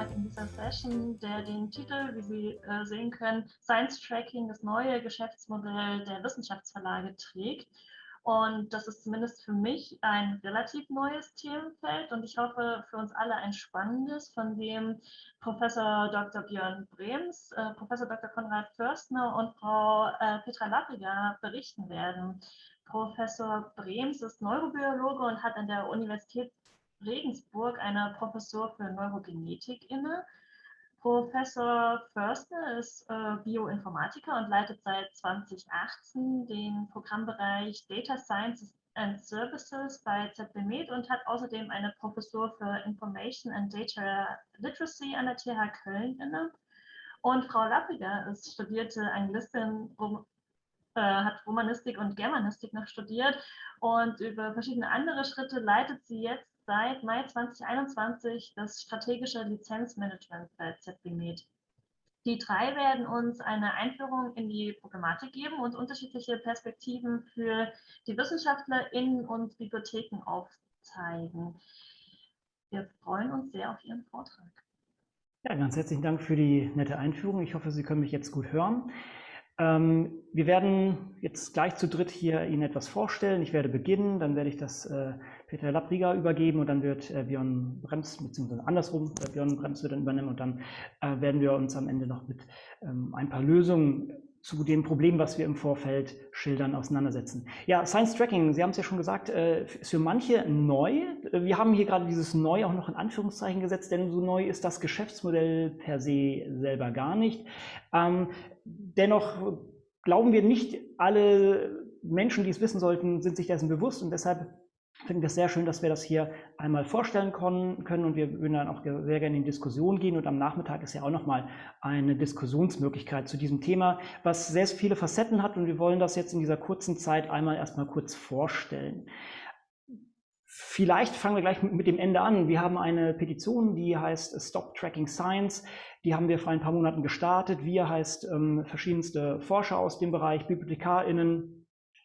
Vortrag in dieser Session, der den Titel, wie Sie äh, sehen können, Science Tracking, das neue Geschäftsmodell der Wissenschaftsverlage trägt. Und das ist zumindest für mich ein relativ neues Themenfeld und ich hoffe für uns alle ein spannendes, von dem Professor Dr. Björn Brems, äh, Professor Dr. Konrad Förstner und Frau äh, Petra Lappiger berichten werden. Professor Brems ist Neurobiologe und hat an der Universität Regensburg eine Professur für Neurogenetik inne. Professor Förster ist äh, Bioinformatiker und leitet seit 2018 den Programmbereich Data Science and Services bei ZBMed und hat außerdem eine Professur für Information and Data Literacy an der TH Köln inne. Und Frau Lappiger ist studierte Anglistin, äh, hat Romanistik und Germanistik noch studiert und über verschiedene andere Schritte leitet sie jetzt seit Mai 2021 das strategische Lizenzmanagement bei ZBMed. Die drei werden uns eine Einführung in die Problematik geben und unterschiedliche Perspektiven für die WissenschaftlerInnen und Bibliotheken aufzeigen. Wir freuen uns sehr auf Ihren Vortrag. Ja, ganz herzlichen Dank für die nette Einführung. Ich hoffe, Sie können mich jetzt gut hören. Ähm, wir werden jetzt gleich zu dritt hier Ihnen etwas vorstellen. Ich werde beginnen, dann werde ich das äh, Peter Lappriger übergeben und dann wird äh, Björn Brems, beziehungsweise andersrum, äh, Björn Brems wird dann übernehmen und dann äh, werden wir uns am Ende noch mit ähm, ein paar Lösungen zu dem Problem, was wir im Vorfeld schildern, auseinandersetzen. Ja, Science Tracking, Sie haben es ja schon gesagt, äh, ist für manche neu. Wir haben hier gerade dieses neu auch noch in Anführungszeichen gesetzt, denn so neu ist das Geschäftsmodell per se selber gar nicht. Ähm, dennoch glauben wir nicht alle Menschen, die es wissen sollten, sind sich dessen bewusst und deshalb finde das sehr schön, dass wir das hier einmal vorstellen können und wir würden dann auch sehr gerne in Diskussion gehen und am Nachmittag ist ja auch nochmal eine Diskussionsmöglichkeit zu diesem Thema, was sehr viele Facetten hat und wir wollen das jetzt in dieser kurzen Zeit einmal erstmal kurz vorstellen. Vielleicht fangen wir gleich mit dem Ende an. Wir haben eine Petition, die heißt Stop Tracking Science. Die haben wir vor ein paar Monaten gestartet. Wir heißt ähm, verschiedenste Forscher aus dem Bereich, BibliothekarInnen,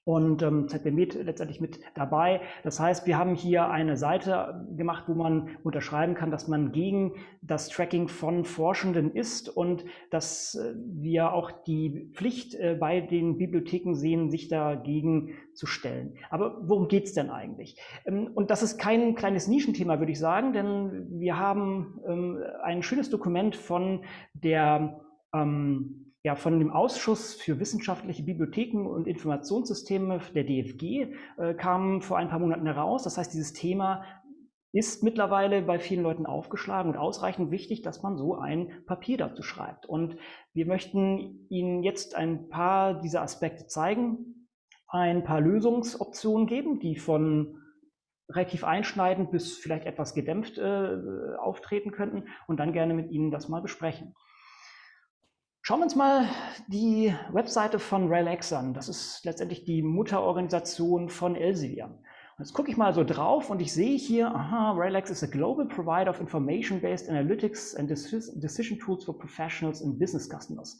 und ähm, ZBMed letztendlich mit dabei. Das heißt, wir haben hier eine Seite gemacht, wo man unterschreiben kann, dass man gegen das Tracking von Forschenden ist und dass äh, wir auch die Pflicht äh, bei den Bibliotheken sehen, sich dagegen zu stellen. Aber worum geht's denn eigentlich? Ähm, und das ist kein kleines Nischenthema, würde ich sagen, denn wir haben ähm, ein schönes Dokument von der ähm, ja, von dem Ausschuss für wissenschaftliche Bibliotheken und Informationssysteme der DFG äh, kam vor ein paar Monaten heraus. Das heißt, dieses Thema ist mittlerweile bei vielen Leuten aufgeschlagen und ausreichend wichtig, dass man so ein Papier dazu schreibt. Und wir möchten Ihnen jetzt ein paar dieser Aspekte zeigen, ein paar Lösungsoptionen geben, die von relativ einschneidend bis vielleicht etwas gedämpft äh, auftreten könnten und dann gerne mit Ihnen das mal besprechen. Schauen wir uns mal die Webseite von RELX an. Das ist letztendlich die Mutterorganisation von Elsevier. Jetzt gucke ich mal so drauf und ich sehe hier, aha, RELX is a global provider of information-based analytics and decision tools for professionals and business customers.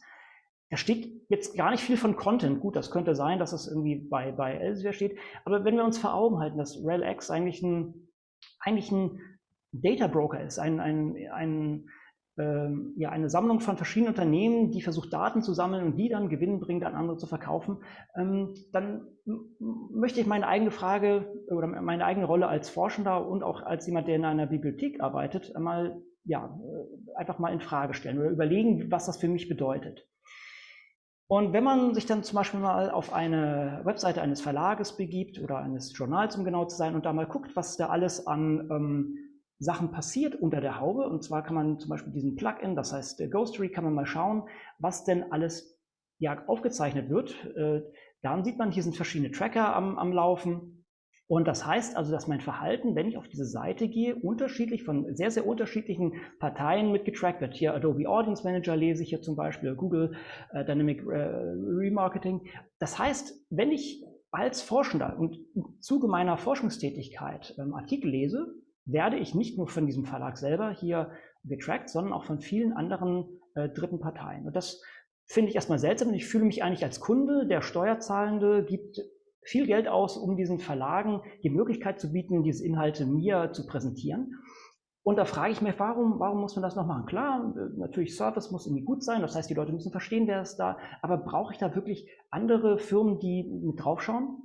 Da steht jetzt gar nicht viel von Content. Gut, das könnte sein, dass es irgendwie bei, bei Elsevier steht. Aber wenn wir uns vor Augen halten, dass RELX eigentlich ein, eigentlich ein Data Broker ist, ein, ein, ein ähm, ja, eine Sammlung von verschiedenen Unternehmen, die versucht, Daten zu sammeln und die dann gewinnbringend an andere zu verkaufen, ähm, dann möchte ich meine eigene Frage oder meine eigene Rolle als Forschender und auch als jemand, der in einer Bibliothek arbeitet, mal, ja, äh, einfach mal in Frage stellen oder überlegen, was das für mich bedeutet. Und wenn man sich dann zum Beispiel mal auf eine Webseite eines Verlages begibt oder eines Journals, um genau zu sein, und da mal guckt, was da alles an ähm, Sachen passiert unter der Haube. Und zwar kann man zum Beispiel diesen Plugin, das heißt Ghostery, kann man mal schauen, was denn alles ja, aufgezeichnet wird. Äh, dann sieht man, hier sind verschiedene Tracker am, am Laufen. Und das heißt also, dass mein Verhalten, wenn ich auf diese Seite gehe, unterschiedlich von sehr, sehr unterschiedlichen Parteien mitgetrackt wird. Hier Adobe Audience Manager lese ich hier zum Beispiel, Google äh, Dynamic äh, Remarketing. Das heißt, wenn ich als Forschender und im Zuge meiner Forschungstätigkeit ähm, Artikel lese, werde ich nicht nur von diesem Verlag selber hier getrackt, sondern auch von vielen anderen äh, dritten Parteien. Und das finde ich erstmal seltsam. Ich fühle mich eigentlich als Kunde, der Steuerzahlende gibt viel Geld aus, um diesen Verlagen die Möglichkeit zu bieten, diese Inhalte mir zu präsentieren. Und da frage ich mich, warum, warum muss man das noch machen? Klar, natürlich Service muss irgendwie gut sein, das heißt, die Leute müssen verstehen, wer ist da, aber brauche ich da wirklich andere Firmen, die mit draufschauen?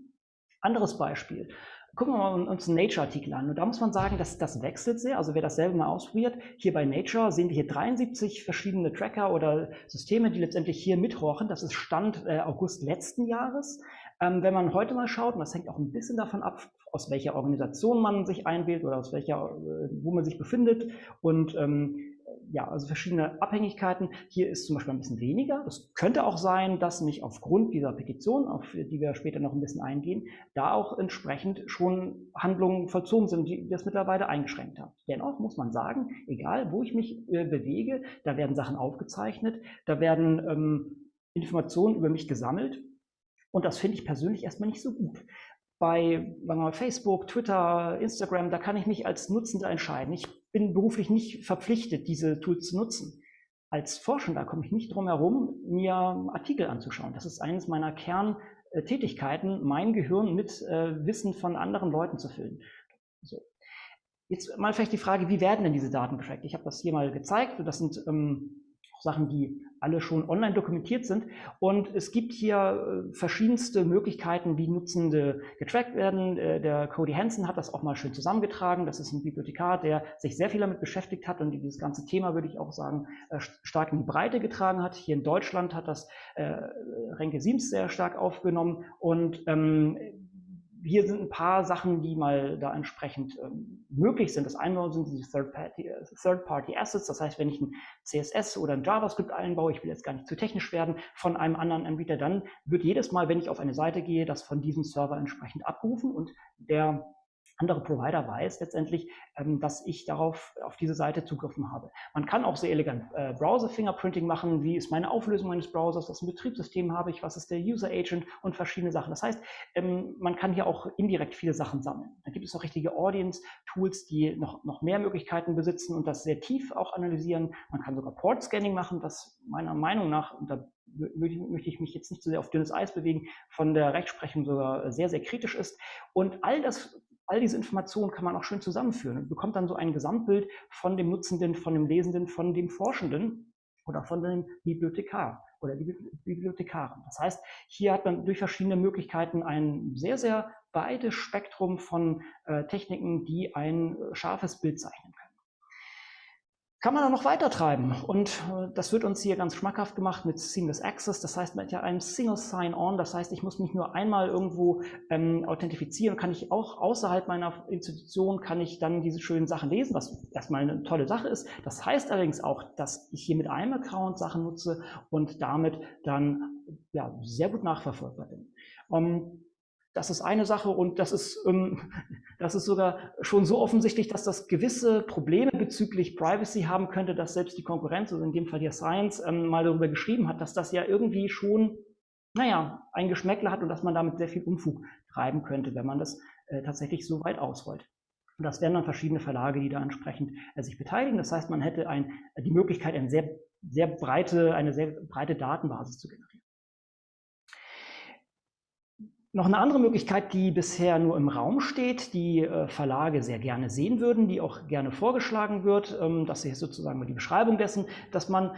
Anderes Beispiel. Gucken wir mal uns einen Nature-Artikel an. Und da muss man sagen, dass das wechselt sehr. Also wer das selber mal ausprobiert, hier bei Nature sehen wir hier 73 verschiedene Tracker oder Systeme, die letztendlich hier mithorchen. Das ist Stand äh, August letzten Jahres. Ähm, wenn man heute mal schaut, und das hängt auch ein bisschen davon ab, aus welcher Organisation man sich einwählt oder aus welcher, äh, wo man sich befindet und ähm, ja, also verschiedene Abhängigkeiten. Hier ist zum Beispiel ein bisschen weniger. Das könnte auch sein, dass mich aufgrund dieser Petition, auf die wir später noch ein bisschen eingehen, da auch entsprechend schon Handlungen vollzogen sind, die das mittlerweile eingeschränkt haben. Dennoch muss man sagen, egal wo ich mich äh, bewege, da werden Sachen aufgezeichnet, da werden ähm, Informationen über mich gesammelt. Und das finde ich persönlich erstmal nicht so gut bei Facebook, Twitter, Instagram, da kann ich mich als Nutzender entscheiden. Ich bin beruflich nicht verpflichtet, diese Tools zu nutzen. Als Forschender komme ich nicht drum herum, mir Artikel anzuschauen. Das ist eines meiner Kerntätigkeiten, mein Gehirn mit äh, Wissen von anderen Leuten zu füllen. So. Jetzt mal vielleicht die Frage, wie werden denn diese Daten getrackt? Ich habe das hier mal gezeigt. Das sind ähm, Sachen, die alle schon online dokumentiert sind. Und es gibt hier äh, verschiedenste Möglichkeiten, wie Nutzende getrackt werden. Äh, der Cody Hansen hat das auch mal schön zusammengetragen. Das ist ein Bibliothekar, der sich sehr viel damit beschäftigt hat und dieses ganze Thema, würde ich auch sagen, äh, stark in die Breite getragen hat. Hier in Deutschland hat das Renke Siems sehr stark aufgenommen und ähm, hier sind ein paar Sachen, die mal da entsprechend ähm, möglich sind. Das eine sind diese Third-Party-Assets. das heißt, wenn ich ein CSS oder ein JavaScript einbaue, ich will jetzt gar nicht zu technisch werden, von einem anderen Anbieter, dann wird jedes Mal, wenn ich auf eine Seite gehe, das von diesem Server entsprechend abgerufen und der andere Provider weiß letztendlich, ähm, dass ich darauf auf diese Seite zugriffen habe. Man kann auch sehr elegant äh, Browser-Fingerprinting machen. Wie ist meine Auflösung meines Browsers? Was ein Betriebssystem habe ich? Was ist der User-Agent? Und verschiedene Sachen. Das heißt, ähm, man kann hier auch indirekt viele Sachen sammeln. Da gibt es noch richtige Audience-Tools, die noch, noch mehr Möglichkeiten besitzen und das sehr tief auch analysieren. Man kann sogar Port-Scanning machen, was meiner Meinung nach, und da möchte ich mich jetzt nicht zu sehr auf dünnes Eis bewegen, von der Rechtsprechung sogar sehr, sehr kritisch ist. Und all das all diese Informationen kann man auch schön zusammenführen und bekommt dann so ein Gesamtbild von dem Nutzenden, von dem Lesenden, von dem Forschenden oder von dem Bibliothekar oder Bibliothekarin. Das heißt, hier hat man durch verschiedene Möglichkeiten ein sehr, sehr breites Spektrum von äh, Techniken, die ein äh, scharfes Bild zeichnen können kann man dann noch weiter treiben. Und äh, das wird uns hier ganz schmackhaft gemacht mit Seamless Access. Das heißt mit einem Single Sign-On. Das heißt, ich muss mich nur einmal irgendwo ähm, authentifizieren. Kann ich auch außerhalb meiner Institution, kann ich dann diese schönen Sachen lesen, was erstmal eine tolle Sache ist. Das heißt allerdings auch, dass ich hier mit einem Account Sachen nutze und damit dann ja, sehr gut nachverfolgbar bin. Ähm, das ist eine Sache und das ist, ähm, das ist sogar schon so offensichtlich, dass das gewisse Probleme bezüglich Privacy haben könnte, dass selbst die Konkurrenz, also in dem Fall die Science, ähm, mal darüber geschrieben hat, dass das ja irgendwie schon, naja, ein Geschmäckle hat und dass man damit sehr viel Unfug treiben könnte, wenn man das äh, tatsächlich so weit ausrollt. Und das wären dann verschiedene Verlage, die da entsprechend äh, sich beteiligen. Das heißt, man hätte ein, die Möglichkeit, eine sehr, sehr breite, eine sehr breite Datenbasis zu generieren. Noch eine andere Möglichkeit, die bisher nur im Raum steht, die äh, Verlage sehr gerne sehen würden, die auch gerne vorgeschlagen wird, ähm, das ist sozusagen die Beschreibung dessen, dass man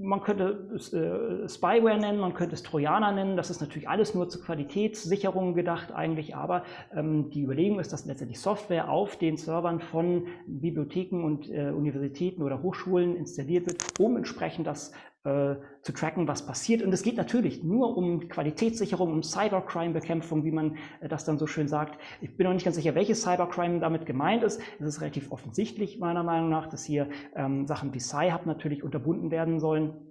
man könnte es äh, Spyware nennen, man könnte es Trojaner nennen. Das ist natürlich alles nur zur Qualitätssicherung gedacht eigentlich, aber ähm, die Überlegung ist, dass letztendlich Software auf den Servern von Bibliotheken und äh, Universitäten oder Hochschulen installiert wird, um entsprechend das äh, zu tracken, was passiert. Und es geht natürlich nur um Qualitätssicherung, um Cybercrime-Bekämpfung, wie man äh, das dann so schön sagt. Ich bin noch nicht ganz sicher, welches Cybercrime damit gemeint ist. Es ist relativ offensichtlich meiner Meinung nach, dass hier ähm, Sachen wie Sci-Hub natürlich unterbunden werden sollen.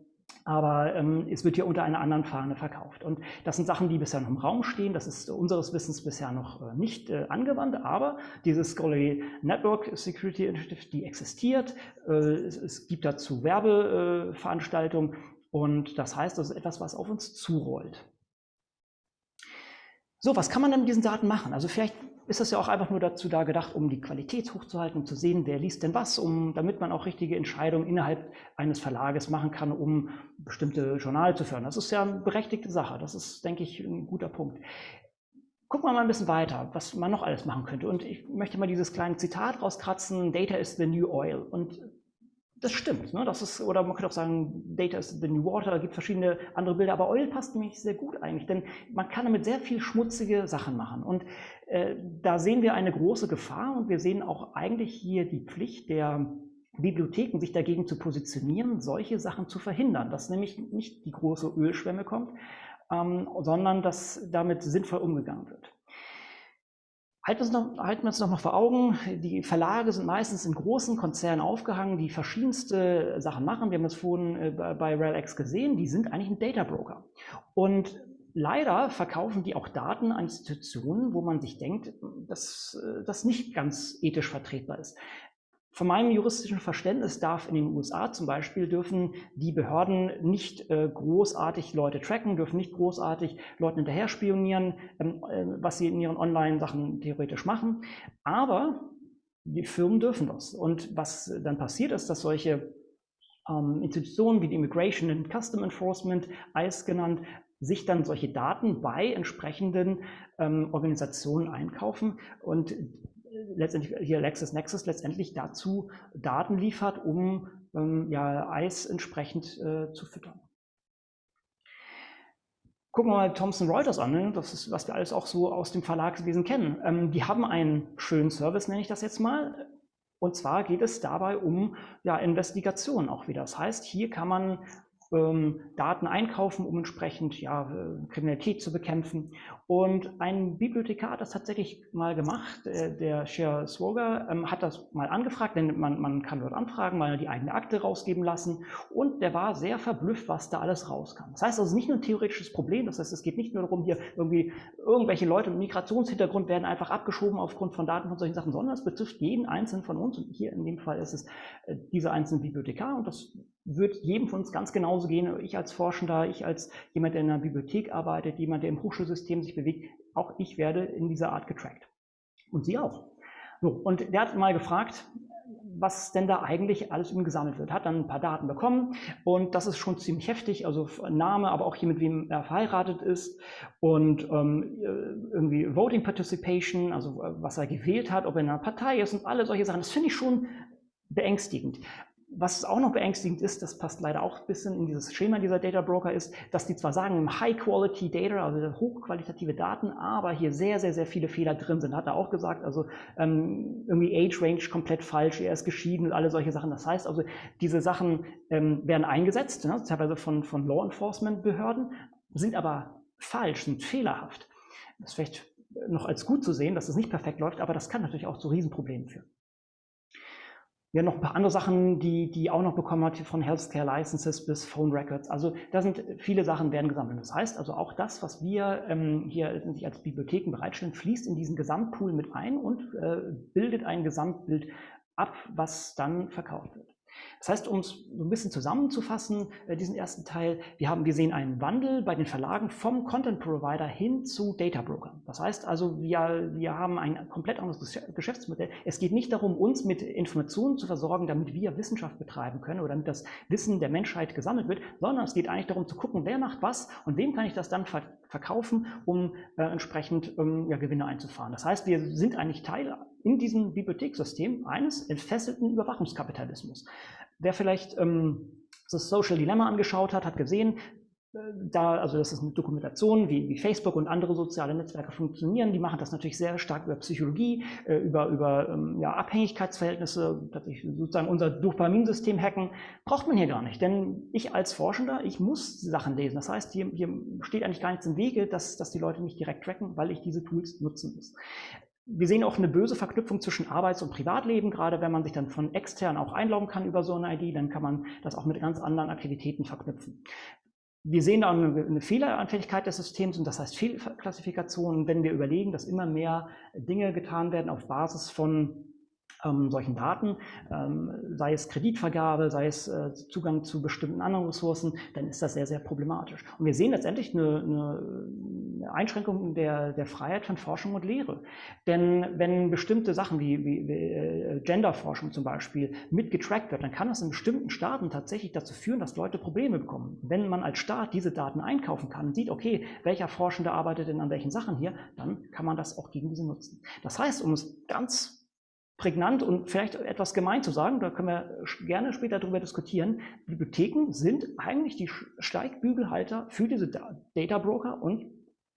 Aber ähm, es wird hier unter einer anderen Fahne verkauft. Und das sind Sachen, die bisher noch im Raum stehen. Das ist unseres Wissens bisher noch äh, nicht äh, angewandt. Aber diese Scholarly Network Security Initiative, die existiert. Äh, es, es, gibt dazu Werbeveranstaltungen. und das heißt, das ist etwas, was auf uns zurollt. So, was kann man denn mit diesen Daten machen? Also vielleicht ist das ja auch einfach nur dazu da gedacht, um die Qualität hochzuhalten, um zu sehen, wer liest denn was, um, damit man auch richtige Entscheidungen innerhalb eines Verlages machen kann, um bestimmte Journale zu fördern. Das ist ja eine berechtigte Sache. Das ist, denke ich, ein guter Punkt. Gucken wir mal ein bisschen weiter, was man noch alles machen könnte. Und ich möchte mal dieses kleine Zitat rauskratzen, Data is the new oil. Und das stimmt. Ne? Das ist, oder man könnte auch sagen, Data is the new water, da gibt es verschiedene andere Bilder, aber Oil passt nämlich sehr gut eigentlich, denn man kann damit sehr viel schmutzige Sachen machen. Und äh, da sehen wir eine große Gefahr und wir sehen auch eigentlich hier die Pflicht der Bibliotheken, sich dagegen zu positionieren, solche Sachen zu verhindern, dass nämlich nicht die große Ölschwemme kommt, ähm, sondern dass damit sinnvoll umgegangen wird. Halten wir, uns noch, mal vor Augen, die Verlage sind meistens in großen Konzernen aufgehangen, die verschiedenste Sachen machen. Wir haben das vorhin äh, bei RELX gesehen, die sind eigentlich ein Data Broker. Und leider verkaufen die auch Daten an Institutionen, wo man sich denkt, dass äh, das nicht ganz ethisch vertretbar ist. Von meinem juristischen Verständnis darf in den USA zum Beispiel dürfen die Behörden nicht äh, großartig Leute tracken, dürfen nicht großartig Leuten hinterher spionieren, ähm, äh, was sie in ihren Online-Sachen theoretisch machen. Aber die Firmen dürfen das. Und was dann passiert ist, dass solche ähm, Institutionen wie die Immigration and Custom Enforcement, ICE genannt, sich dann solche Daten bei entsprechenden ähm, Organisationen einkaufen und letztendlich hier LexisNexis letztendlich dazu Daten liefert, um ähm, ja, Eis entsprechend äh, zu füttern. Gucken wir mal Thomson Reuters an, ne? das ist, was wir alles auch so aus dem Verlagswesen kennen. Ähm, die haben einen schönen Service, nenne ich das jetzt mal. Und zwar geht es dabei um ja, Investigation auch wieder. Das heißt, hier kann man Daten einkaufen, um entsprechend ja, äh, Kriminalität zu bekämpfen. Und ein Bibliothekar hat das tatsächlich mal gemacht, äh, der Sher Swoger ähm, hat das mal angefragt, denn man, man kann dort anfragen, mal die eigene Akte rausgeben lassen und der war sehr verblüfft, was da alles rauskam. Das heißt also nicht nur ein theoretisches Problem, das heißt es geht nicht nur darum, hier irgendwie irgendwelche Leute mit Migrationshintergrund werden einfach abgeschoben aufgrund von Daten von solchen Sachen, sondern es betrifft jeden einzelnen von uns und hier in dem Fall ist es äh, dieser einzelne Bibliothekar und das wird jedem von uns ganz genauso gehen. Ich als Forschender, ich als jemand, der in einer Bibliothek arbeitet, jemand, der im Hochschulsystem sich bewegt, auch ich werde in dieser Art getrackt. Und Sie auch. So, und der hat mal gefragt, was denn da eigentlich alles ihm gesammelt wird. Hat dann ein paar Daten bekommen und das ist schon ziemlich heftig, also Name, aber auch hier mit wem er verheiratet ist und ähm, irgendwie Voting Participation, also was er gewählt hat, ob er in einer Partei ist und alle solche Sachen. Das finde ich schon beängstigend was auch noch beängstigend ist, das passt leider auch ein bisschen in dieses Schema dieser Data Broker, ist, dass die zwar sagen, High-Quality Data, also hochqualitative Daten, aber hier sehr, sehr, sehr viele Fehler drin sind. Hat er auch gesagt, also ähm, irgendwie Age Range komplett falsch, er ist geschieden und alle solche Sachen. Das heißt also, diese Sachen ähm, werden eingesetzt, ne, teilweise von, von Law Enforcement Behörden, sind aber falsch, sind fehlerhaft. Das ist vielleicht noch als gut zu sehen, dass es nicht perfekt läuft, aber das kann natürlich auch zu Riesenproblemen führen. Wir haben noch ein paar andere Sachen, die, die auch noch bekommen hat, von Healthcare Licenses bis Phone Records. Also da sind viele Sachen werden gesammelt. Das heißt also auch das, was wir ähm, hier als Bibliotheken bereitstellen, fließt in diesen Gesamtpool mit ein und äh, bildet ein Gesamtbild ab, was dann verkauft wird. Das heißt, um es ein bisschen zusammenzufassen, äh, diesen ersten Teil, wir haben, wir sehen einen Wandel bei den Verlagen vom Content Provider hin zu Data Broker. Das heißt also, wir, wir haben ein komplett anderes Geschäftsmodell. Es geht nicht darum, uns mit Informationen zu versorgen, damit wir Wissenschaft betreiben können oder damit das Wissen der Menschheit gesammelt wird, sondern es geht eigentlich darum zu gucken, wer macht was und wem kann ich das dann ver verkaufen, um äh, entsprechend ähm, ja, Gewinne einzufahren. Das heißt, wir sind eigentlich Teil in diesem Bibliothekssystem eines entfesselten Überwachungskapitalismus. Wer vielleicht ähm, das Social Dilemma angeschaut hat, hat gesehen, äh, da, also das ist eine Dokumentation, wie, wie, Facebook und andere soziale Netzwerke funktionieren. Die machen das natürlich sehr stark über Psychologie, äh, über, über ähm, ja, Abhängigkeitsverhältnisse, tatsächlich sozusagen unser Dopaminsystem hacken. Braucht man hier gar nicht, denn ich als Forschender, ich muss Sachen lesen. Das heißt, hier, hier steht eigentlich gar nichts im Wege, dass, dass die Leute mich direkt tracken, weil ich diese Tools nutzen muss. Wir sehen auch eine böse Verknüpfung zwischen Arbeits- und Privatleben, gerade wenn man sich dann von extern auch einloggen kann über so eine ID, dann kann man das auch mit ganz anderen Aktivitäten verknüpfen. Wir sehen da eine, Fehleranfälligkeit des Systems und das heißt Fehlklassifikation, wenn wir überlegen, dass immer mehr Dinge getan werden auf Basis von ähm, solchen Daten, ähm, sei es Kreditvergabe, sei es äh, Zugang zu bestimmten anderen Ressourcen, dann ist das sehr, sehr problematisch. Und wir sehen letztendlich eine, eine Einschränkung der, der Freiheit von Forschung und Lehre. Denn wenn bestimmte Sachen wie, wie, wie äh, Genderforschung zum Beispiel mitgetrackt wird, dann kann das in bestimmten Staaten tatsächlich dazu führen, dass Leute Probleme bekommen. Wenn man als Staat diese Daten einkaufen kann und sieht, okay, welcher Forschende arbeitet denn an welchen Sachen hier, dann kann man das auch gegen diese nutzen. Das heißt, um es ganz prägnant und vielleicht etwas gemein zu sagen, da können wir gerne später darüber diskutieren, Bibliotheken sind eigentlich die Steigbügelhalter für diese Data Broker und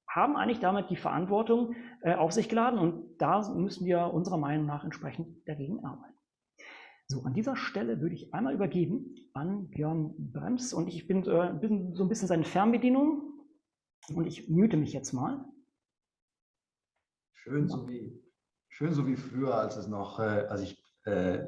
haben eigentlich damit die Verantwortung äh, auf sich geladen und da müssen wir unserer Meinung nach entsprechend dagegen arbeiten. So, an dieser Stelle würde ich einmal übergeben an Björn Brems und ich bin, äh, bin so ein bisschen seine Fernbedienung und ich müte mich jetzt mal. Schön, so wie schön so wie früher, als es noch, äh, als ich äh,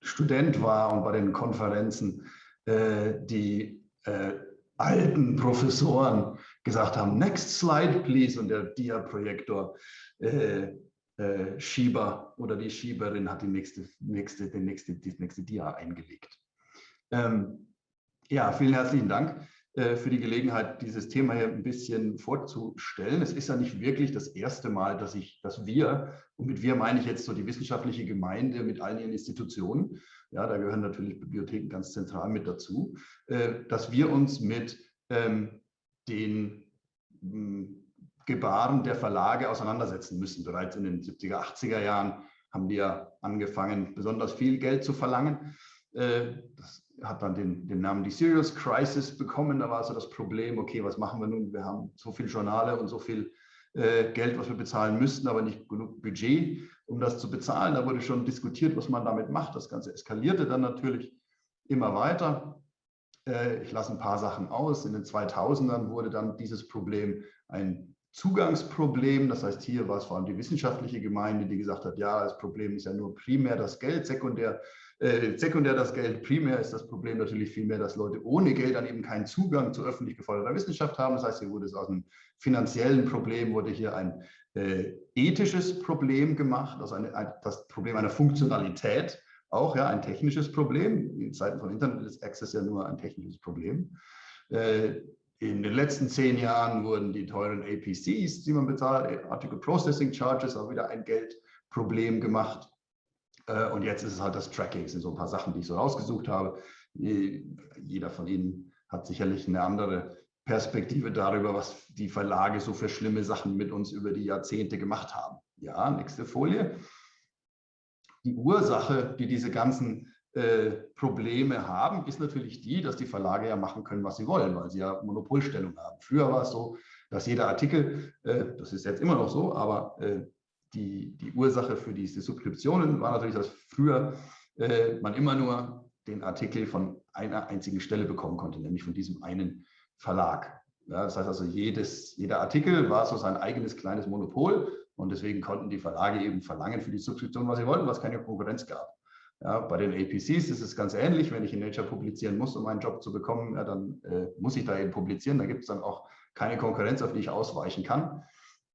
Student war und bei den Konferenzen äh, die äh, alten Professoren gesagt haben, next slide please und der Dia-Projektor äh, äh, Schieber oder die Schieberin hat die nächste, nächste, den nächste, die nächste Dia eingelegt. Ähm, ja, vielen herzlichen Dank. Äh, für die Gelegenheit, dieses Thema hier ein bisschen vorzustellen. Es ist ja nicht wirklich das erste Mal, dass ich, dass wir, und mit wir meine ich jetzt so die wissenschaftliche Gemeinde mit allen ihren Institutionen, ja, da gehören natürlich Bibliotheken ganz zentral mit dazu, äh, dass wir uns mit ähm, den hm, Gebaren der Verlage auseinandersetzen müssen. Bereits in den 70er, 80er Jahren haben die ja angefangen, besonders viel Geld zu verlangen. Äh, das hat dann den, den Namen die Serious Crisis bekommen. Da war so das Problem, okay, was machen wir nun? Wir haben so viele Journale und so viel äh, Geld, was wir bezahlen müssten, aber nicht genug Budget, um das zu bezahlen. Da wurde schon diskutiert, was man damit macht. Das Ganze eskalierte dann natürlich immer weiter. Äh, ich lasse ein paar Sachen aus. In den 2000ern wurde dann dieses Problem ein Zugangsproblem. Das heißt, hier war es vor allem die wissenschaftliche Gemeinde, die gesagt hat, ja, das Problem ist ja nur primär das Geld, sekundär äh, sekundär das Geld, primär ist das Problem natürlich vielmehr, dass Leute ohne Geld dann eben keinen Zugang zu öffentlich geförderter Wissenschaft haben. Das heißt, hier wurde es aus einem finanziellen Problem, wurde hier ein äh, ethisches Problem gemacht, also eine, ein, das Problem einer Funktionalität, auch ja, ein technisches Problem. In Zeiten von Internet ist Access ja nur ein technisches Problem. Äh, in den letzten zehn Jahren wurden die teuren APCs, die man bezahlt, Article Processing Charges, auch wieder ein Geldproblem gemacht. Äh, und jetzt ist es halt das Tracking. Das sind so ein paar Sachen, die ich so rausgesucht habe. Jeder von Ihnen hat sicherlich eine andere Perspektive darüber, was die Verlage so für schlimme Sachen mit uns über die Jahrzehnte gemacht haben. Ja, nächste Folie. Die Ursache, die diese ganzen äh, Probleme haben, ist natürlich die, dass die Verlage ja machen können, was sie wollen, weil sie ja Monopolstellung haben. Früher war es so, dass jeder Artikel, äh, das ist jetzt immer noch so, aber äh, die, die Ursache für diese Subskriptionen war natürlich, dass früher äh, man immer nur den Artikel von einer einzigen Stelle bekommen konnte, nämlich von diesem einen Verlag. Ja, das heißt also, jedes, jeder Artikel war so sein eigenes kleines Monopol und deswegen konnten die Verlage eben verlangen für die Subskription, was sie wollten, was keine Konkurrenz gab. Ja, bei den APCs ist es ganz ähnlich. Wenn ich in Nature publizieren muss, um einen Job zu bekommen, ja, dann äh, muss ich da eben publizieren. Da gibt es dann auch keine Konkurrenz, auf die ich ausweichen kann.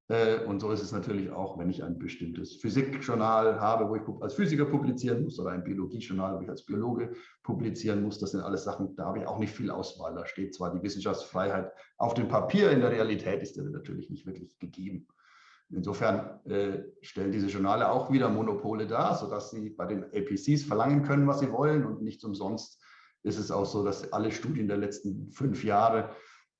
Äh, und so ist es natürlich auch, wenn ich ein bestimmtes Physikjournal habe, wo ich als Physiker publizieren muss, oder ein Biologiejournal, wo ich als Biologe publizieren muss. Das sind alles Sachen, da habe ich auch nicht viel Auswahl. Da steht zwar die Wissenschaftsfreiheit auf dem Papier, in der Realität ist die natürlich nicht wirklich gegeben. Insofern äh, stellen diese Journale auch wieder Monopole dar, sodass sie bei den APCs verlangen können, was sie wollen. Und nicht umsonst ist es auch so, dass alle Studien der letzten fünf Jahre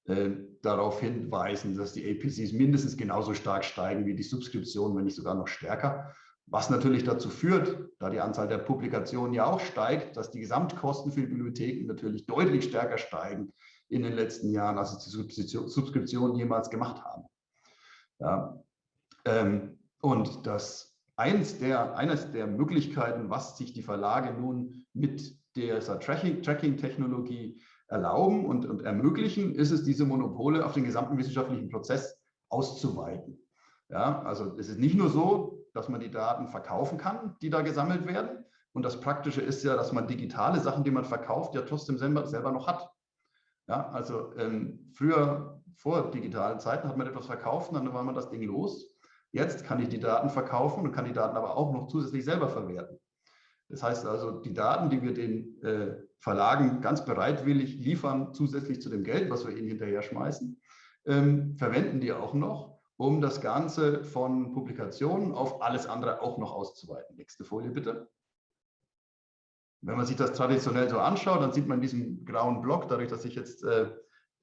äh, darauf hinweisen, dass die APCs mindestens genauso stark steigen wie die Subskriptionen, wenn nicht sogar noch stärker. Was natürlich dazu führt, da die Anzahl der Publikationen ja auch steigt, dass die Gesamtkosten für die Bibliotheken natürlich deutlich stärker steigen in den letzten Jahren, als es die Subskriptionen jemals gemacht haben. Ja, ähm, und das eins der, eines der Möglichkeiten, was sich die Verlage nun mit dieser Tracking-Technologie erlauben und, und ermöglichen, ist es, diese Monopole auf den gesamten wissenschaftlichen Prozess auszuweiten. Ja, also es ist nicht nur so, dass man die Daten verkaufen kann, die da gesammelt werden. Und das Praktische ist ja, dass man digitale Sachen, die man verkauft, ja trotzdem selber, selber noch hat. Ja, also ähm, früher, vor digitalen Zeiten, hat man etwas verkauft und dann war man das Ding los. Jetzt kann ich die Daten verkaufen und kann die Daten aber auch noch zusätzlich selber verwerten. Das heißt also, die Daten, die wir den äh, Verlagen ganz bereitwillig liefern, zusätzlich zu dem Geld, was wir ihnen hinterher schmeißen, ähm, verwenden die auch noch, um das Ganze von Publikationen auf alles andere auch noch auszuweiten. Nächste Folie bitte. Wenn man sich das traditionell so anschaut, dann sieht man diesen grauen Block, dadurch, dass ich jetzt äh,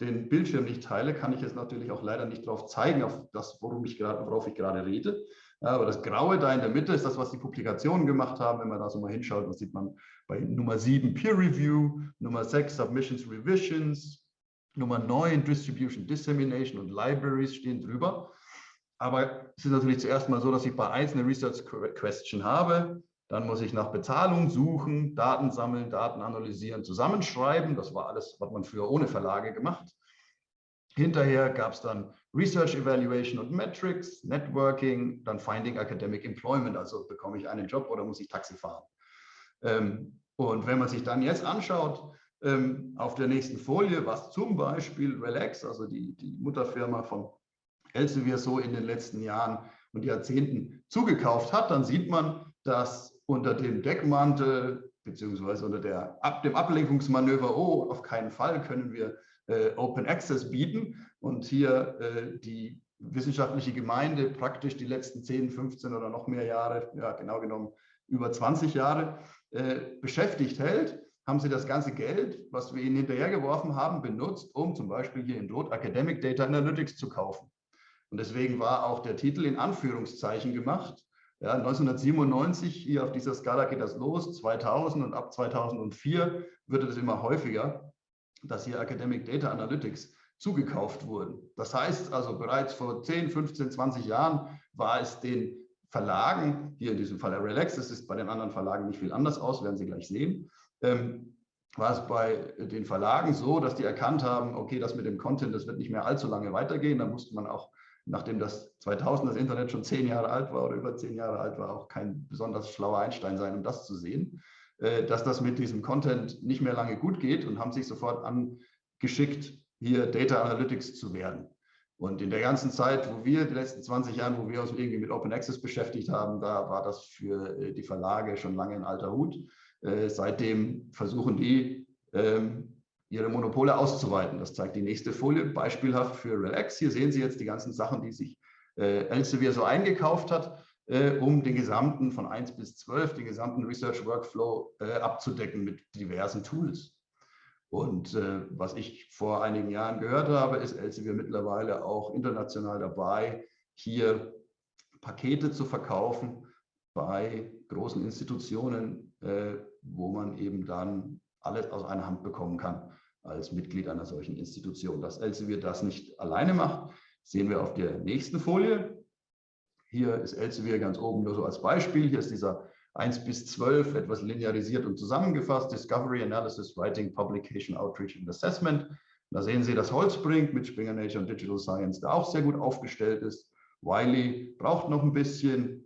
den Bildschirm nicht teile, kann ich es natürlich auch leider nicht darauf zeigen, auf das, worum ich grad, worauf ich gerade rede. Ja, aber das Graue da in der Mitte ist das, was die Publikationen gemacht haben. Wenn man da so mal hinschaut, dann sieht man bei Nummer 7 Peer Review, Nummer 6 Submissions Revisions, Nummer 9 Distribution Dissemination und Libraries stehen drüber. Aber es ist natürlich zuerst mal so, dass ich bei einzelnen Research Question habe, dann muss ich nach Bezahlung suchen, Daten sammeln, Daten analysieren, zusammenschreiben. Das war alles, was man früher ohne Verlage gemacht. Hinterher gab es dann Research Evaluation und Metrics, Networking, dann Finding Academic Employment, also bekomme ich einen Job oder muss ich Taxi fahren. Ähm, und wenn man sich dann jetzt anschaut, ähm, auf der nächsten Folie, was zum Beispiel Relax, also die, die Mutterfirma von Elsevier so in den letzten Jahren und Jahrzehnten zugekauft hat, dann sieht man, dass unter dem Deckmantel beziehungsweise unter der, ab, dem Ablenkungsmanöver, oh, auf keinen Fall können wir äh, Open Access bieten und hier äh, die wissenschaftliche Gemeinde praktisch die letzten 10, 15 oder noch mehr Jahre, ja genau genommen über 20 Jahre, äh, beschäftigt hält, haben sie das ganze Geld, was wir ihnen hinterhergeworfen haben, benutzt, um zum Beispiel hier in Rot Academic Data Analytics zu kaufen. Und deswegen war auch der Titel in Anführungszeichen gemacht. Ja, 1997, hier auf dieser Skala geht das los, 2000 und ab 2004 wird es immer häufiger, dass hier Academic Data Analytics zugekauft wurden. Das heißt also, bereits vor 10, 15, 20 Jahren war es den Verlagen, hier in diesem Fall Relax, das ist bei den anderen Verlagen nicht viel anders aus, werden Sie gleich sehen, ähm, war es bei den Verlagen so, dass die erkannt haben, okay, das mit dem Content, das wird nicht mehr allzu lange weitergehen. Da musste man auch, nachdem das 2000 das Internet schon zehn Jahre alt war oder über zehn Jahre alt war, auch kein besonders schlauer Einstein sein, um das zu sehen, äh, dass das mit diesem Content nicht mehr lange gut geht und haben sich sofort angeschickt, hier Data Analytics zu werden. Und in der ganzen Zeit, wo wir, die letzten 20 Jahre, wo wir uns irgendwie mit Open Access beschäftigt haben, da war das für äh, die Verlage schon lange ein alter Hut. Äh, seitdem versuchen die, ähm, ihre Monopole auszuweiten. Das zeigt die nächste Folie, beispielhaft für Relax. Hier sehen Sie jetzt die ganzen Sachen, die sich äh, Elsevier so eingekauft hat, um den gesamten von 1 bis 12, den gesamten Research Workflow abzudecken mit diversen Tools. Und äh, was ich vor einigen Jahren gehört habe, ist Elsevier mittlerweile auch international dabei, hier Pakete zu verkaufen bei großen Institutionen, äh, wo man eben dann alles aus einer Hand bekommen kann als Mitglied einer solchen Institution. Dass Elsevier das nicht alleine macht, sehen wir auf der nächsten Folie. Hier ist Elsevier ganz oben nur so als Beispiel. Hier ist dieser 1 bis 12 etwas linearisiert und zusammengefasst. Discovery, Analysis, Writing, Publication, Outreach and Assessment. Da sehen Sie, dass Holzbrink mit Springer Nature und Digital Science da auch sehr gut aufgestellt ist. Wiley braucht noch ein bisschen.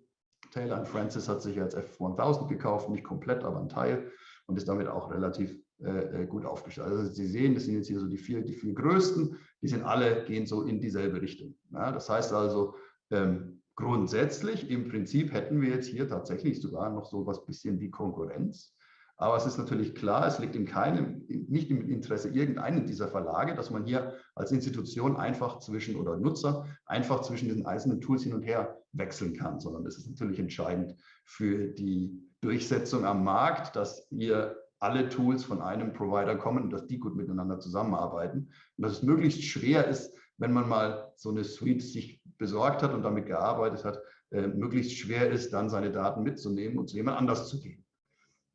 Taylor und Francis hat sich als F1000 gekauft, nicht komplett, aber ein Teil und ist damit auch relativ äh, äh, gut aufgestellt. Also Sie sehen, das sind jetzt hier so die vier, die vier größten, die sind alle, gehen so in dieselbe Richtung. Ja, das heißt also, ähm, grundsätzlich im Prinzip hätten wir jetzt hier tatsächlich sogar noch so was bisschen wie Konkurrenz. Aber es ist natürlich klar, es liegt in keinem, nicht im Interesse irgendeinen dieser Verlage, dass man hier als Institution einfach zwischen oder Nutzer einfach zwischen diesen einzelnen Tools hin und her wechseln kann, sondern es ist natürlich entscheidend für die Durchsetzung am Markt, dass hier alle Tools von einem Provider kommen und dass die gut miteinander zusammenarbeiten. Und dass es möglichst schwer ist, wenn man mal so eine Suite sich besorgt hat und damit gearbeitet hat, äh, möglichst schwer ist, dann seine Daten mitzunehmen und zu jemand anders zu gehen.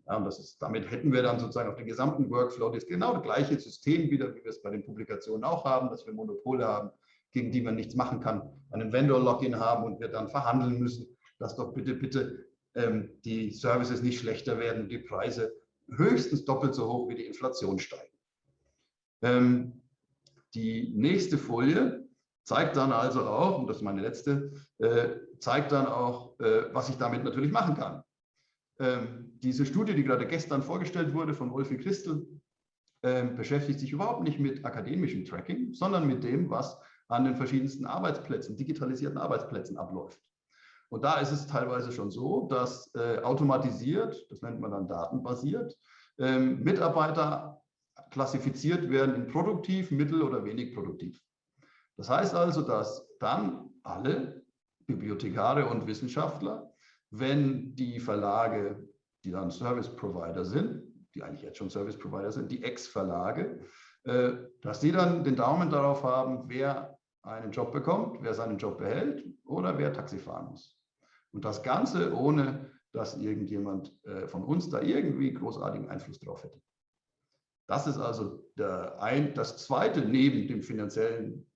Ja, und das ist, damit hätten wir dann sozusagen auf den gesamten Workflow das genau das gleiche System wieder, wie wir es bei den Publikationen auch haben, dass wir Monopole haben, gegen die man nichts machen kann, einen Vendor-Login haben und wir dann verhandeln müssen, dass doch bitte, bitte ähm, die Services nicht schlechter werden und die Preise höchstens doppelt so hoch wie die Inflation steigen. Ähm, die nächste Folie zeigt dann also auch, und das ist meine letzte, äh, zeigt dann auch, äh, was ich damit natürlich machen kann. Ähm, diese Studie, die gerade gestern vorgestellt wurde von Wolfi Christel, ähm, beschäftigt sich überhaupt nicht mit akademischem Tracking, sondern mit dem, was an den verschiedensten Arbeitsplätzen, digitalisierten Arbeitsplätzen abläuft. Und da ist es teilweise schon so, dass äh, automatisiert, das nennt man dann datenbasiert, ähm, Mitarbeiter klassifiziert werden in produktiv, mittel oder wenig produktiv. Das heißt also, dass dann alle Bibliothekare und Wissenschaftler, wenn die Verlage, die dann Service Provider sind, die eigentlich jetzt schon Service Provider sind, die Ex-Verlage, äh, dass die dann den Daumen darauf haben, wer einen Job bekommt, wer seinen Job behält oder wer Taxi fahren muss. Und das Ganze ohne, dass irgendjemand äh, von uns da irgendwie großartigen Einfluss drauf hätte. Das ist also ein, das Zweite neben dem finanziellen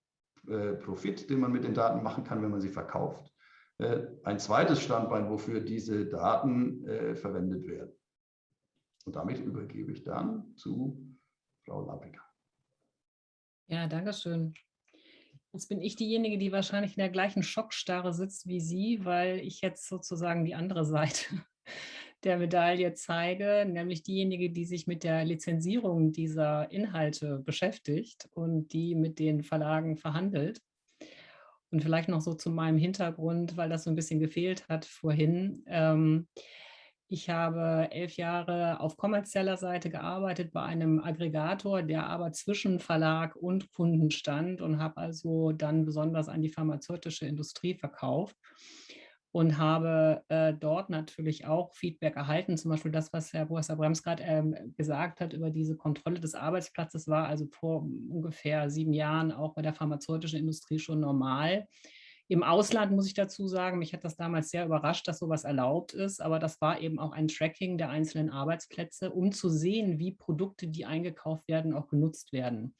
äh, Profit, den man mit den Daten machen kann, wenn man sie verkauft. Äh, ein zweites Standbein, wofür diese Daten äh, verwendet werden. Und damit übergebe ich dann zu Frau Lappiger. Ja, danke schön. Jetzt bin ich diejenige, die wahrscheinlich in der gleichen Schockstarre sitzt wie Sie, weil ich jetzt sozusagen die andere Seite der Medaille zeige, nämlich diejenige, die sich mit der Lizenzierung dieser Inhalte beschäftigt und die mit den Verlagen verhandelt. Und vielleicht noch so zu meinem Hintergrund, weil das so ein bisschen gefehlt hat vorhin. Ähm, ich habe elf Jahre auf kommerzieller Seite gearbeitet bei einem Aggregator, der aber zwischen Verlag und Kunden stand und habe also dann besonders an die pharmazeutische Industrie verkauft und habe äh, dort natürlich auch Feedback erhalten. Zum Beispiel das, was Herr Professor Brems gerade ähm, gesagt hat über diese Kontrolle des Arbeitsplatzes, war also vor ungefähr sieben Jahren auch bei der pharmazeutischen Industrie schon normal. Im Ausland muss ich dazu sagen, mich hat das damals sehr überrascht, dass sowas erlaubt ist, aber das war eben auch ein Tracking der einzelnen Arbeitsplätze, um zu sehen, wie Produkte, die eingekauft werden, auch genutzt werden.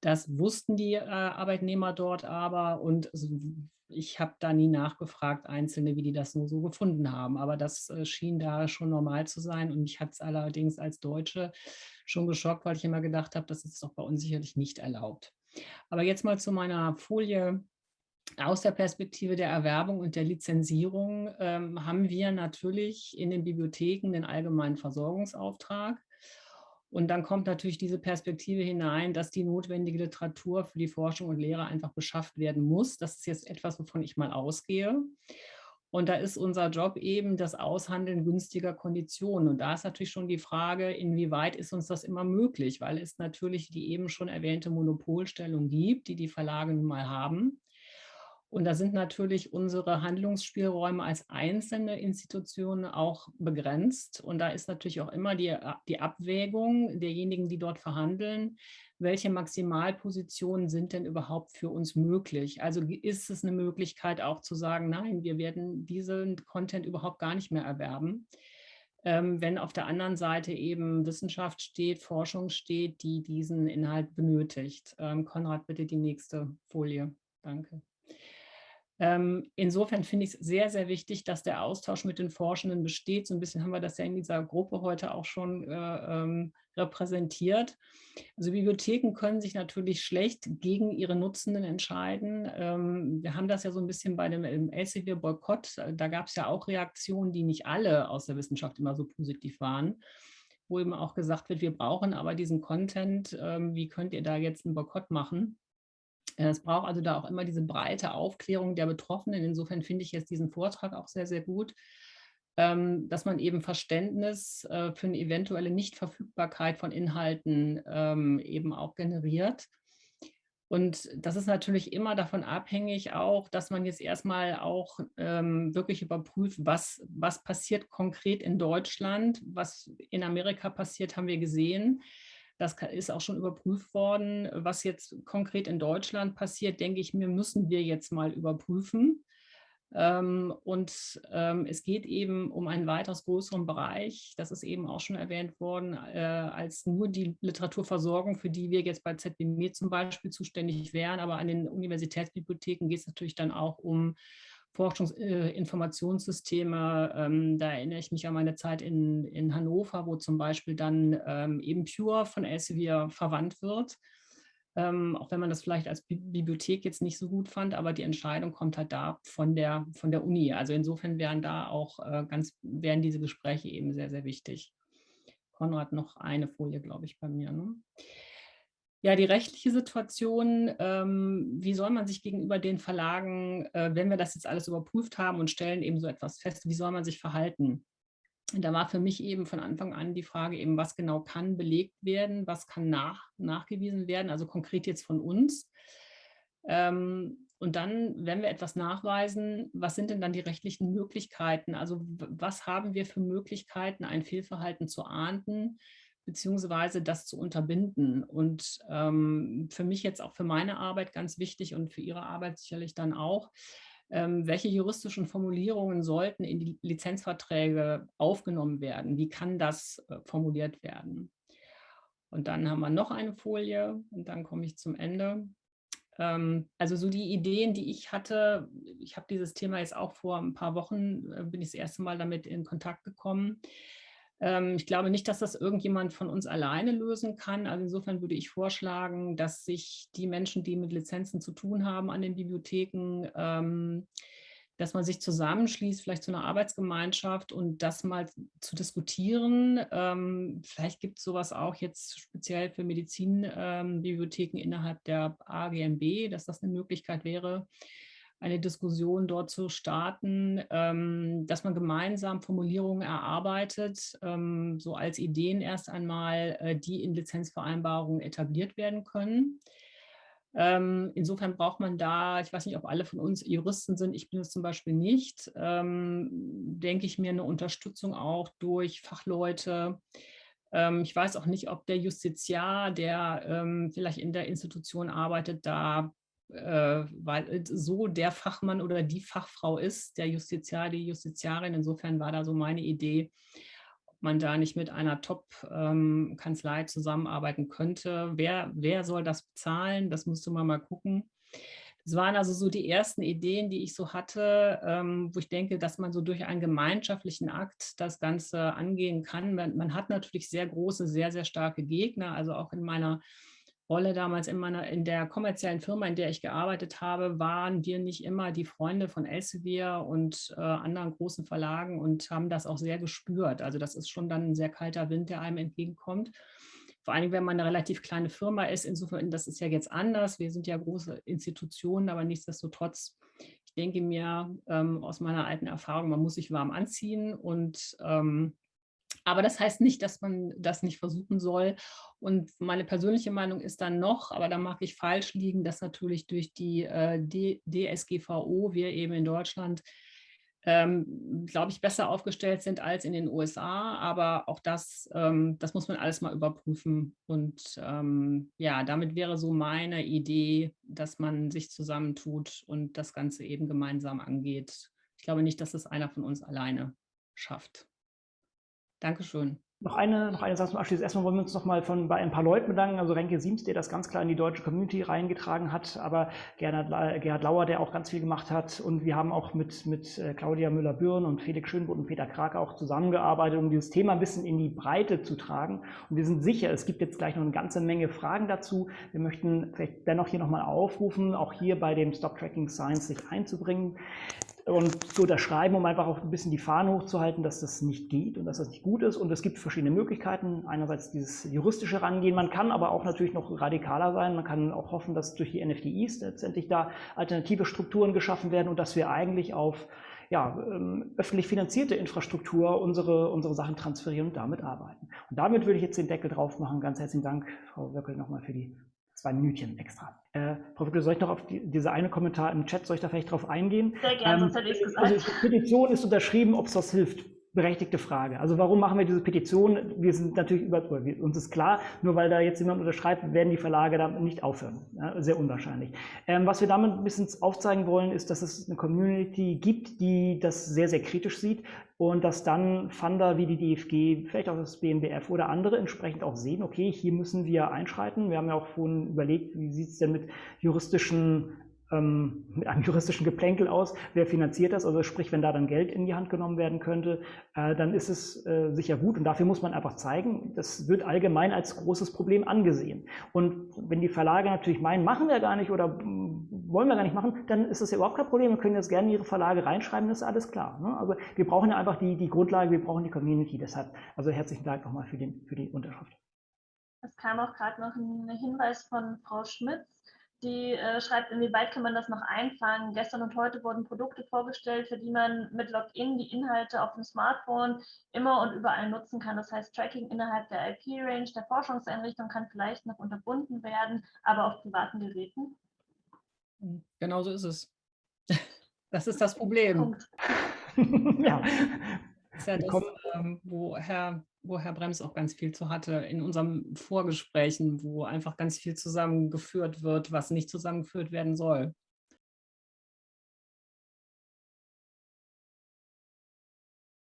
Das wussten die äh, Arbeitnehmer dort aber und ich habe da nie nachgefragt, Einzelne, wie die das nur so gefunden haben. Aber das äh, schien da schon normal zu sein. Und mich hat es allerdings als Deutsche schon geschockt, weil ich immer gedacht habe, das ist doch bei uns sicherlich nicht erlaubt. Aber jetzt mal zu meiner Folie. Aus der Perspektive der Erwerbung und der Lizenzierung ähm, haben wir natürlich in den Bibliotheken den allgemeinen Versorgungsauftrag. Und dann kommt natürlich diese Perspektive hinein, dass die notwendige Literatur für die Forschung und Lehre einfach beschafft werden muss. Das ist jetzt etwas, wovon ich mal ausgehe. Und da ist unser Job eben das Aushandeln günstiger Konditionen. Und da ist natürlich schon die Frage, inwieweit ist uns das immer möglich, weil es natürlich die eben schon erwähnte Monopolstellung gibt, die die Verlage nun mal haben. Und da sind natürlich unsere Handlungsspielräume als einzelne Institutionen auch begrenzt. Und da ist natürlich auch immer die, die Abwägung derjenigen, die dort verhandeln, welche Maximalpositionen sind denn überhaupt für uns möglich? Also ist es eine Möglichkeit auch zu sagen, nein, wir werden diesen Content überhaupt gar nicht mehr erwerben. Ähm, wenn auf der anderen Seite eben Wissenschaft steht, Forschung steht, die diesen Inhalt benötigt. Ähm, Konrad, bitte die nächste Folie. Danke. Ähm, insofern finde ich es sehr, sehr wichtig, dass der Austausch mit den Forschenden besteht. So ein bisschen haben wir das ja in dieser Gruppe heute auch schon äh, ähm, repräsentiert. Also Bibliotheken können sich natürlich schlecht gegen ihre Nutzenden entscheiden. Ähm, wir haben das ja so ein bisschen bei dem Elsevier-Boykott. Da gab es ja auch Reaktionen, die nicht alle aus der Wissenschaft immer so positiv waren wo eben auch gesagt wird, wir brauchen aber diesen Content, ähm, wie könnt ihr da jetzt einen Boykott machen? Es braucht also da auch immer diese breite Aufklärung der Betroffenen. Insofern finde ich jetzt diesen Vortrag auch sehr, sehr gut, ähm, dass man eben Verständnis äh, für eine eventuelle Nichtverfügbarkeit von Inhalten ähm, eben auch generiert. Und das ist natürlich immer davon abhängig auch, dass man jetzt erstmal auch ähm, wirklich überprüft, was, was passiert konkret in Deutschland, was in Amerika passiert, haben wir gesehen. Das ist auch schon überprüft worden. Was jetzt konkret in Deutschland passiert, denke ich mir, müssen wir jetzt mal überprüfen. Ähm, und ähm, es geht eben um einen weitaus größeren Bereich, das ist eben auch schon erwähnt worden, äh, als nur die Literaturversorgung, für die wir jetzt bei ZBME zum Beispiel zuständig wären. Aber an den Universitätsbibliotheken geht es natürlich dann auch um Forschungsinformationssysteme. Äh, ähm, da erinnere ich mich an meine Zeit in, in Hannover, wo zum Beispiel dann ähm, eben Pure von Elsevier verwandt wird. Ähm, auch wenn man das vielleicht als Bibliothek jetzt nicht so gut fand, aber die Entscheidung kommt halt da von der, von der Uni. Also insofern wären da auch äh, ganz, wären diese Gespräche eben sehr, sehr wichtig. Konrad, noch eine Folie, glaube ich, bei mir. Ne? Ja, die rechtliche Situation, ähm, wie soll man sich gegenüber den Verlagen, äh, wenn wir das jetzt alles überprüft haben und stellen eben so etwas fest, wie soll man sich verhalten? Da war für mich eben von Anfang an die Frage eben, was genau kann belegt werden, was kann nach, nachgewiesen werden, also konkret jetzt von uns. Ähm, und dann, wenn wir etwas nachweisen, was sind denn dann die rechtlichen Möglichkeiten? Also was haben wir für Möglichkeiten, ein Fehlverhalten zu ahnden, beziehungsweise das zu unterbinden? Und ähm, für mich jetzt auch für meine Arbeit ganz wichtig und für Ihre Arbeit sicherlich dann auch, ähm, welche juristischen Formulierungen sollten in die Lizenzverträge aufgenommen werden? Wie kann das äh, formuliert werden? Und dann haben wir noch eine Folie und dann komme ich zum Ende. Ähm, also so die Ideen, die ich hatte, ich habe dieses Thema jetzt auch vor ein paar Wochen, äh, bin ich das erste Mal damit in Kontakt gekommen. Ähm, ich glaube nicht, dass das irgendjemand von uns alleine lösen kann. Also insofern würde ich vorschlagen, dass sich die Menschen, die mit Lizenzen zu tun haben an den Bibliotheken, ähm, dass man sich zusammenschließt, vielleicht zu einer Arbeitsgemeinschaft und das mal zu diskutieren. Ähm, vielleicht gibt es sowas auch jetzt speziell für Medizinbibliotheken innerhalb der AGMB, dass das eine Möglichkeit wäre, eine Diskussion dort zu starten, ähm, dass man gemeinsam Formulierungen erarbeitet, ähm, so als Ideen erst einmal, äh, die in Lizenzvereinbarungen etabliert werden können. Ähm, insofern braucht man da, ich weiß nicht, ob alle von uns Juristen sind, ich bin es zum Beispiel nicht, ähm, denke ich mir eine Unterstützung auch durch Fachleute. Ähm, ich weiß auch nicht, ob der Justiziar, der ähm, vielleicht in der Institution arbeitet, da äh, weil so der Fachmann oder die Fachfrau ist, der Justiziar, die Justiziarin. Insofern war da so meine Idee, man da nicht mit einer Top-Kanzlei ähm, zusammenarbeiten könnte. Wer, wer soll das bezahlen? Das musste man mal gucken. Das waren also so die ersten Ideen, die ich so hatte, ähm, wo ich denke, dass man so durch einen gemeinschaftlichen Akt das Ganze angehen kann. Man, man hat natürlich sehr große, sehr, sehr starke Gegner. Also auch in meiner Rolle damals in, meiner, in der kommerziellen Firma, in der ich gearbeitet habe, waren wir nicht immer die Freunde von Elsevier und äh, anderen großen Verlagen und haben das auch sehr gespürt. Also das ist schon dann ein sehr kalter Wind, der einem entgegenkommt. Vor allem, wenn man eine relativ kleine Firma ist. Insofern, das ist ja jetzt anders. Wir sind ja große Institutionen, aber nichtsdestotrotz, ich denke mir ähm, aus meiner alten Erfahrung, man muss sich warm anziehen und ähm, aber das heißt nicht, dass man das nicht versuchen soll. Und meine persönliche Meinung ist dann noch, aber da mag ich falsch liegen, dass natürlich durch die äh, DSGVO wir eben in Deutschland, ähm, glaube ich, besser aufgestellt sind als in den USA. Aber auch das, ähm, das muss man alles mal überprüfen. Und ähm, ja, damit wäre so meine Idee, dass man sich zusammentut und das Ganze eben gemeinsam angeht. Ich glaube nicht, dass es einer von uns alleine schafft. Dankeschön. Noch eine, noch eine Sache zum Abschluss. Erstmal wollen wir uns noch mal von, bei ein paar Leuten bedanken. Also Renke Siems, der das ganz klar in die deutsche Community reingetragen hat, aber Gerhard, Gerhard Lauer, der auch ganz viel gemacht hat. Und wir haben auch mit, mit äh, Claudia Müller-Bürn und Felix Schönbrot und Peter Krake auch zusammengearbeitet, um dieses Thema ein bisschen in die Breite zu tragen. Und wir sind sicher, es gibt jetzt gleich noch eine ganze Menge Fragen dazu. Wir möchten vielleicht dennoch hier nochmal aufrufen, auch hier bei dem Stop Tracking Science sich einzubringen und zu unterschreiben, um einfach auch ein bisschen die Fahne hochzuhalten, dass das nicht geht und dass das nicht gut ist. Und es gibt verschiedene Möglichkeiten. Einerseits dieses juristische Rangehen. Man kann aber auch natürlich noch radikaler sein. Man kann auch hoffen, dass durch die NFTIs letztendlich da alternative Strukturen geschaffen werden und dass wir eigentlich auf ja, ähm, öffentlich finanzierte Infrastruktur unsere, unsere Sachen transferieren und damit arbeiten. Und damit würde ich jetzt den Deckel drauf machen. Ganz herzlichen Dank, Frau Wöckel, nochmal für die zwei Minütchen extra. Äh, Frau Wickler, soll ich noch auf die, diese eine Kommentar im Chat, soll ich da vielleicht drauf eingehen? Sehr gerne, ähm, sonst hätte ich gesagt. Also die Petition ist unterschrieben, ob es was hilft berechtigte Frage. Also warum machen wir diese Petition? Wir sind natürlich über, uns ist klar, nur weil da jetzt jemand unterschreibt, werden die Verlage da nicht aufhören. Ja, sehr unwahrscheinlich. Ähm, was wir damit ein bisschen aufzeigen wollen, ist, dass es eine Community gibt, die das sehr, sehr kritisch sieht und dass dann Funder wie die DFG, vielleicht auch das BMBF oder andere entsprechend auch sehen, okay, hier müssen wir einschreiten. Wir haben ja auch vorhin überlegt, wie sieht es denn mit juristischen ähm, mit einem juristischen Geplänkel aus, wer finanziert das, also sprich, wenn da dann Geld in die Hand genommen werden könnte, äh, dann ist es äh, sicher gut und dafür muss man einfach zeigen, das wird allgemein als großes Problem angesehen. Und wenn die Verlage natürlich meinen, machen wir gar nicht oder mm, wollen wir gar nicht machen, dann ist das ja überhaupt kein Problem, wir können jetzt gerne ihre Verlage reinschreiben, das ist alles klar. Ne? Also wir brauchen ja einfach die, die Grundlage, wir brauchen die Community, deshalb, also herzlichen Dank nochmal für, den, für die Unterschrift. Es kam auch gerade noch ein Hinweis von Frau Schmitz, die äh, schreibt, inwieweit kann man das noch einfangen. Gestern und heute wurden Produkte vorgestellt, für die man mit Login die Inhalte auf dem Smartphone immer und überall nutzen kann. Das heißt, Tracking innerhalb der IP-Range der Forschungseinrichtung kann vielleicht noch unterbunden werden, aber auf privaten Geräten. Genau so ist es. Das ist das Problem. Ja. Das ist ja das, ähm, wo, Herr, wo Herr Brems auch ganz viel zu hatte in unseren Vorgesprächen, wo einfach ganz viel zusammengeführt wird, was nicht zusammengeführt werden soll.